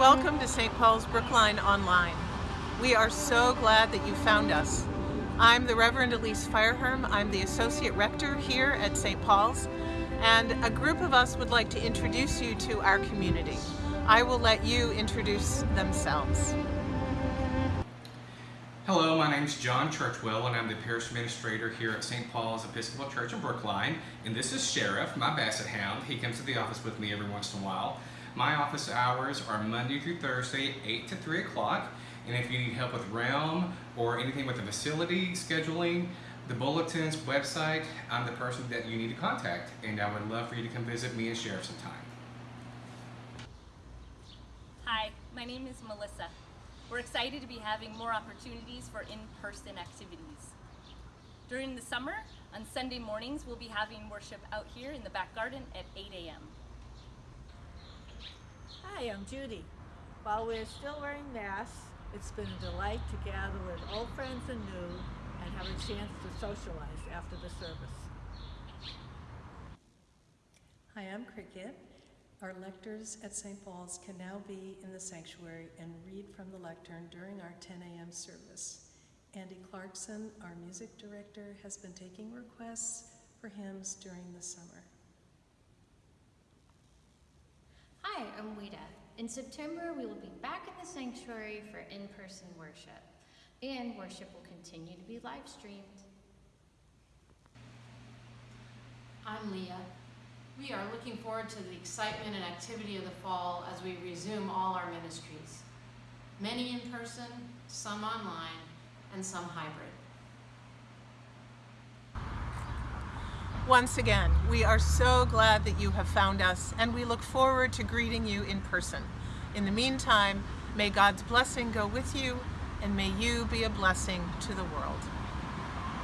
welcome to St. Paul's Brookline Online. We are so glad that you found us. I'm the Reverend Elise Fireherm. I'm the Associate Rector here at St. Paul's, and a group of us would like to introduce you to our community. I will let you introduce themselves. Hello, my name is John Churchwell and I'm the Parish Administrator here at St. Paul's Episcopal Church in Brookline. And this is Sheriff, my Basset Hound. He comes to the office with me every once in a while. My office hours are Monday through Thursday, 8 to 3 o'clock. And if you need help with realm or anything with the facility scheduling, the bulletins, website, I'm the person that you need to contact. And I would love for you to come visit me and share some time. Hi, my name is Melissa. We're excited to be having more opportunities for in-person activities. During the summer, on Sunday mornings, we'll be having worship out here in the back garden at 8 a.m. Hi, I'm Judy. While we're still wearing masks, it's been a delight to gather with old friends and new and have a chance to socialize after the service. Hi, I'm Cricket. Our lectors at St. Paul's can now be in the sanctuary and read from the lectern during our 10 a.m. service. Andy Clarkson, our music director, has been taking requests for hymns during the summer. Hi, I'm Wida. In September, we will be back in the sanctuary for in-person worship, and worship will continue to be live streamed. I'm Leah. We are looking forward to the excitement and activity of the fall as we resume all our ministries. Many in person, some online, and some hybrid. Once again, we are so glad that you have found us and we look forward to greeting you in person. In the meantime, may God's blessing go with you and may you be a blessing to the world.